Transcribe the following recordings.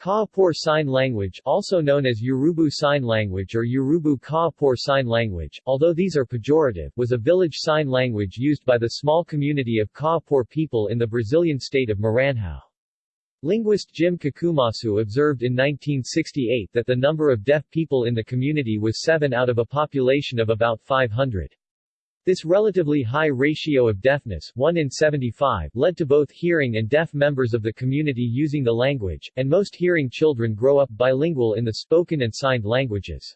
Kaapor Sign Language also known as Urubu Sign Language or Urubu Kaapor Sign Language, although these are pejorative, was a village sign language used by the small community of Kaapor people in the Brazilian state of Maranhão. Linguist Jim Kakumasu observed in 1968 that the number of deaf people in the community was 7 out of a population of about 500. This relatively high ratio of deafness 1 in 75 led to both hearing and deaf members of the community using the language, and most hearing children grow up bilingual in the spoken and signed languages.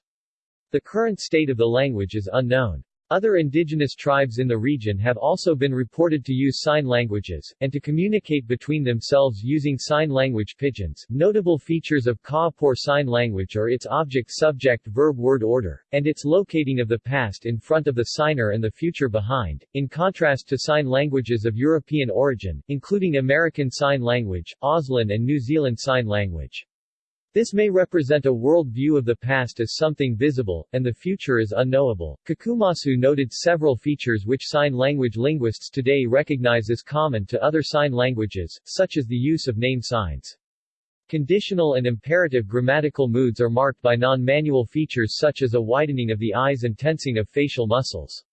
The current state of the language is unknown. Other indigenous tribes in the region have also been reported to use sign languages, and to communicate between themselves using sign language pidgins. Notable features of Kaapor Sign Language are its object-subject-verb-word order, and its locating of the past in front of the signer and the future behind, in contrast to sign languages of European origin, including American Sign Language, Auslan and New Zealand Sign Language. This may represent a world view of the past as something visible, and the future as unknowable. Kakumasu noted several features which sign language linguists today recognize as common to other sign languages, such as the use of name signs. Conditional and imperative grammatical moods are marked by non-manual features such as a widening of the eyes and tensing of facial muscles.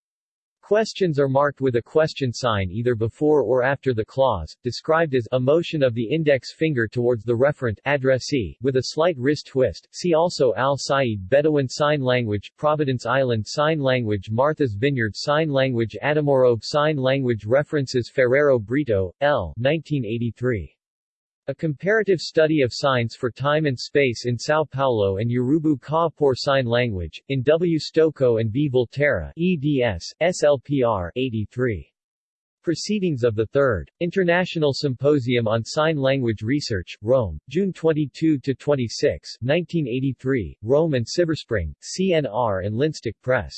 Questions are marked with a question sign either before or after the clause, described as a motion of the index finger towards the referent addressee, with a slight wrist twist. See also Al Sayyid Bedouin Sign Language, Providence Island Sign Language, Martha's Vineyard Sign Language, Adamorobe Sign Language References Ferrero Brito, L. 1983. A comparative study of signs for time and space in São Paulo and Urubu Kaapor Sign Language, in W. Stokoe and B. Volterra, eds. SLPR 83. Proceedings of the 3rd International Symposium on Sign Language Research, Rome, June 22-26, 1983, Rome and Silver Spring, CNR and Linstok Press.